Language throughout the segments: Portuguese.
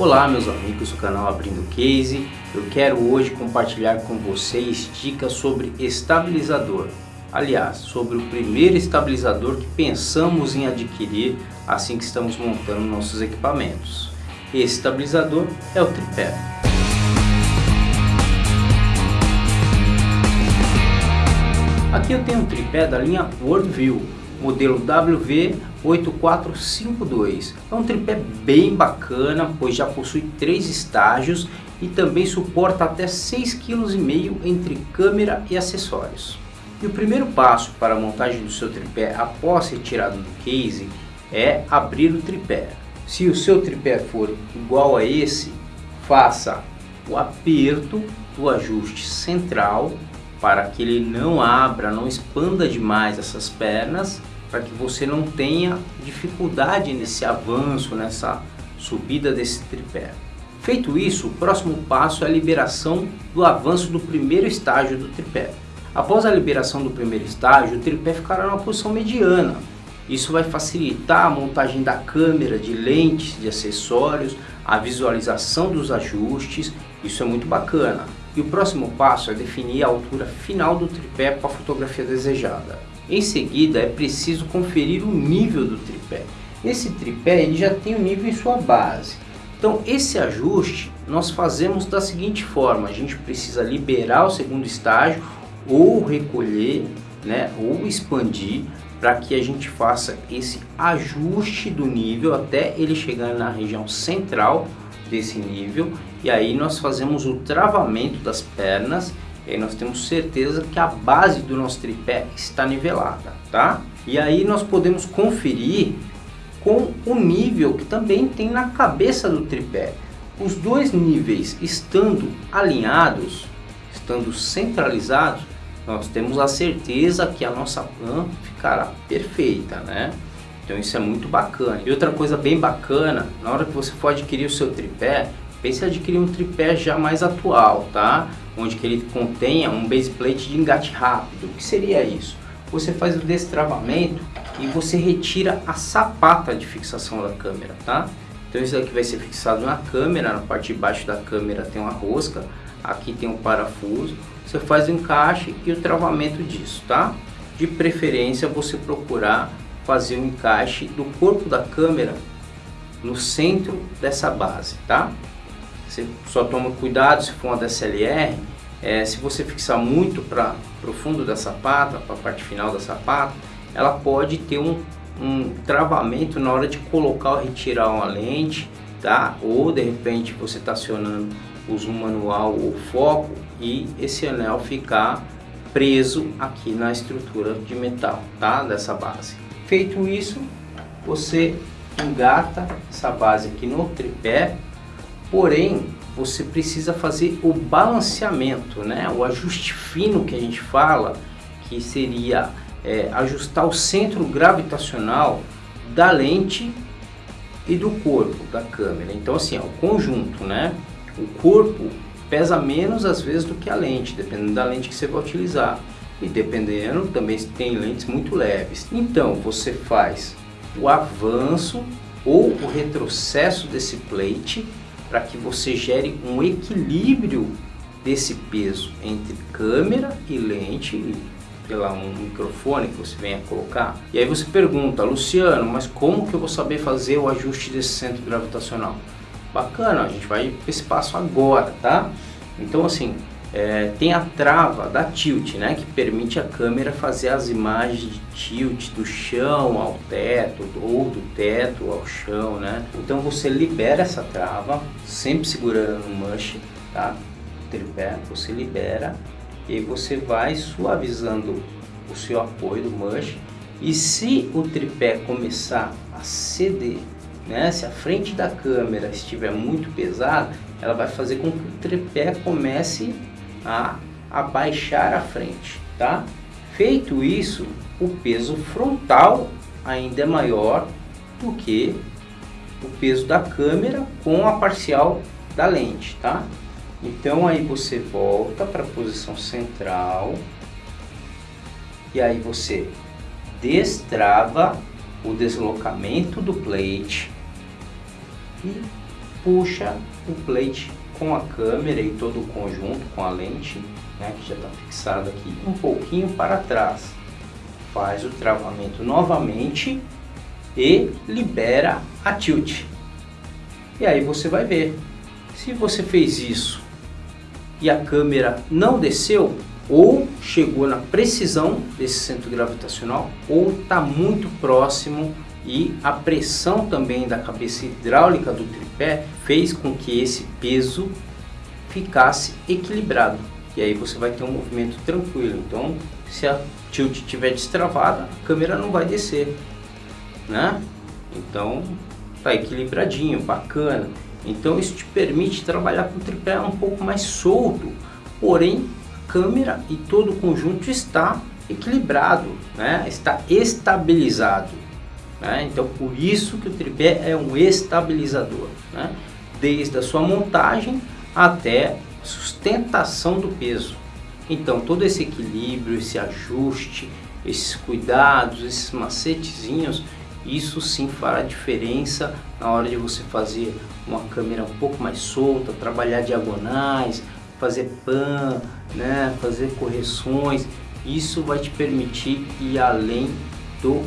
Olá meus amigos do canal Abrindo Case, eu quero hoje compartilhar com vocês dicas sobre estabilizador. Aliás, sobre o primeiro estabilizador que pensamos em adquirir assim que estamos montando nossos equipamentos. Esse estabilizador é o tripé. Aqui eu tenho um tripé da linha Worldview, modelo WV8452. É um tripé bem bacana, pois já possui três estágios e também suporta até 6,5 kg entre câmera e acessórios. E o primeiro passo para a montagem do seu tripé após retirado do case é abrir o tripé. Se o seu tripé for igual a esse, faça o aperto do ajuste central para que ele não abra, não expanda demais essas pernas, para que você não tenha dificuldade nesse avanço, nessa subida desse tripé. Feito isso, o próximo passo é a liberação do avanço do primeiro estágio do tripé. Após a liberação do primeiro estágio, o tripé ficará numa posição mediana. Isso vai facilitar a montagem da câmera, de lentes, de acessórios, a visualização dos ajustes, isso é muito bacana. E o próximo passo é definir a altura final do tripé para a fotografia desejada. Em seguida é preciso conferir o nível do tripé. Esse tripé ele já tem o um nível em sua base. Então esse ajuste nós fazemos da seguinte forma, a gente precisa liberar o segundo estágio ou recolher, né, ou expandir para que a gente faça esse ajuste do nível até ele chegar na região central desse nível e aí nós fazemos o travamento das pernas e aí nós temos certeza que a base do nosso tripé está nivelada, tá? E aí nós podemos conferir com o nível que também tem na cabeça do tripé. Os dois níveis estando alinhados, estando centralizados, nós temos a certeza que a nossa pan ficará perfeita, né? Então isso é muito bacana. E outra coisa bem bacana, na hora que você for adquirir o seu tripé, pense em adquirir um tripé já mais atual, tá? Onde que ele contenha um base plate de engate rápido. O que seria isso? Você faz o destravamento e você retira a sapata de fixação da câmera, tá? Então isso aqui vai ser fixado na câmera, na parte de baixo da câmera tem uma rosca, aqui tem um parafuso. Você faz o encaixe e o travamento disso, tá? De preferência você procurar fazer o encaixe do corpo da câmera no centro dessa base, tá? Você só toma cuidado se for uma DSLR, é, se você fixar muito para o fundo da sapata, para a parte final da sapata, ela pode ter um, um travamento na hora de colocar ou retirar uma lente, tá? Ou de repente você está acionando o zoom manual ou foco e esse anel ficar preso aqui na estrutura de metal, tá? Dessa base. Feito isso, você engata essa base aqui no tripé, porém você precisa fazer o balanceamento, né? o ajuste fino que a gente fala, que seria é, ajustar o centro gravitacional da lente e do corpo da câmera. Então assim, ó, o conjunto, né? o corpo pesa menos às vezes do que a lente, dependendo da lente que você vai utilizar e dependendo também tem lentes muito leves. Então você faz o avanço ou o retrocesso desse plate para que você gere um equilíbrio desse peso entre câmera e lente pela um microfone que você venha colocar. E aí você pergunta, Luciano, mas como que eu vou saber fazer o ajuste desse centro gravitacional? Bacana, a gente vai para esse passo agora, tá? Então assim, é, tem a trava da tilt, né, que permite a câmera fazer as imagens de tilt do chão ao teto ou do teto ao chão, né? Então você libera essa trava, sempre segurando no mush, tá? Tripé, você libera e você vai suavizando o seu apoio do mush e se o tripé começar a ceder, né, se a frente da câmera estiver muito pesada, ela vai fazer com que o tripé comece a abaixar a frente, tá? Feito isso, o peso frontal ainda é maior do que o peso da câmera com a parcial da lente, tá? Então aí você volta para a posição central e aí você destrava o deslocamento do plate e puxa o plate com a câmera e todo o conjunto com a lente, né, que já está fixado aqui, um pouquinho para trás. Faz o travamento novamente e libera a tilt. E aí você vai ver. Se você fez isso e a câmera não desceu, ou chegou na precisão desse centro gravitacional, ou está muito próximo e a pressão também da cabeça hidráulica do tripé fez com que esse peso ficasse equilibrado. E aí você vai ter um movimento tranquilo. Então, se a tilt estiver destravada, a câmera não vai descer, né? Então, tá equilibradinho, bacana. Então, isso te permite trabalhar com o tripé um pouco mais solto, porém, a câmera e todo o conjunto está equilibrado, né? Está estabilizado. Né? Então, por isso que o tripé é um estabilizador, né? desde a sua montagem até sustentação do peso. Então, todo esse equilíbrio, esse ajuste, esses cuidados, esses macetezinhos, isso sim fará diferença na hora de você fazer uma câmera um pouco mais solta, trabalhar diagonais, fazer pan, né, fazer correções. Isso vai te permitir ir além do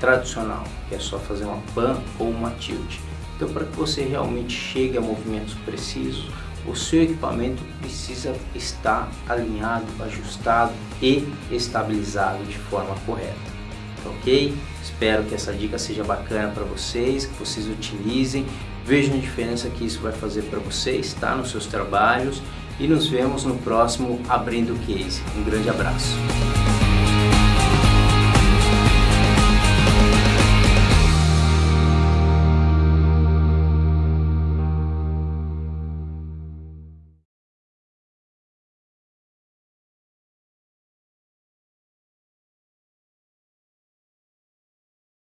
tradicional, que é só fazer uma pan ou uma tilt. Então para que você realmente chegue a movimentos precisos, o seu equipamento precisa estar alinhado, ajustado e estabilizado de forma correta. Ok? Espero que essa dica seja bacana para vocês, que vocês utilizem, vejam a diferença que isso vai fazer para vocês, tá? Nos seus trabalhos e nos vemos no próximo Abrindo Case. Um grande abraço.